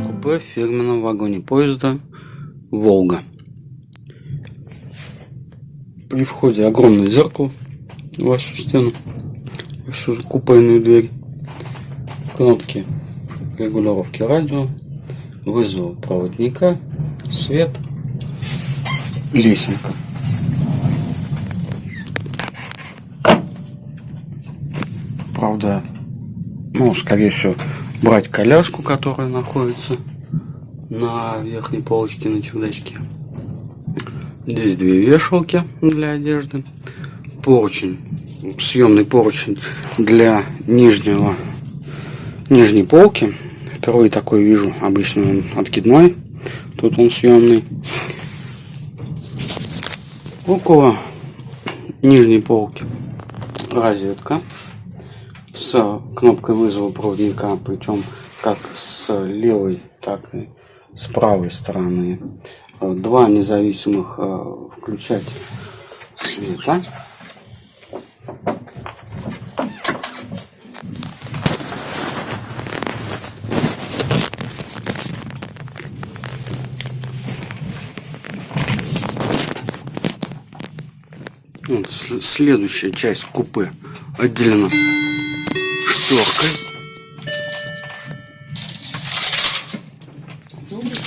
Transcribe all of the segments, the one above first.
купе в фирменном вагоне поезда «Волга». При входе огромное зеркало в вашу стену, в вашу купейную дверь. Кнопки регулировки радио, вызова проводника, свет, лесенка. Правда, ну, скорее всего, брать коляску, которая находится на верхней полочке на чердачке. Здесь две вешалки для одежды. Поручень, съемный поручень для нижнего, нижней полки. Второй такой вижу, обычно он откидной. Тут он съемный. Около нижней полки розетка с кнопкой вызова проводника, причем как с левой, так и с правой стороны. Два независимых э, включателя света. Следующая часть купе отделена шторкой. Добрый,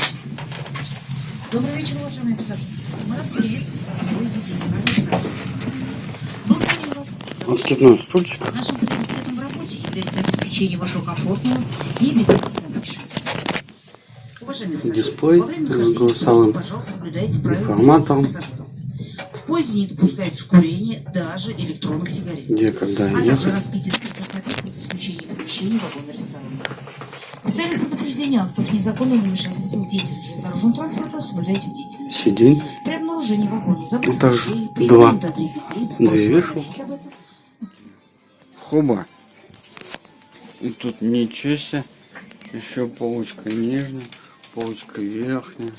Добрый вечер, уважаемые пассажиры. Мы рады приветствовать вас. Откидной стульчик. Нашим приоритетом в работе является обеспечение вашего комфортного и безопасного путешествия. Уважаемые пассажиры, Дисплей во время с голосовым пожалуйста, соблюдайте правила пассажиров. В поезде не допускается курение, даже электронных сигарет. Где, когда а также ехать. распитие спиртных напитков за исключением помещений вагона ресторана. В целях предупреждения актов незаконного вмешательства в деятельность железнодорожного транспорта соблюдайте бдительность. Сиденье. При обнаружении в вагоне забытых Также вещей, два. лиц, Две этом. Хоба. И тут ничего себе. Еще полочка нижняя, полочка верхняя.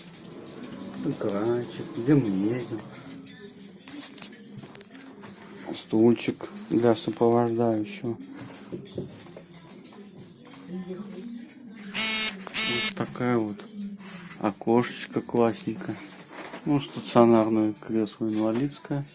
Экранчик. Где мы едем? Стульчик для сопровождающего. Вот такая вот окошечко классненькое. Ну, стационарное кресло инвалидское.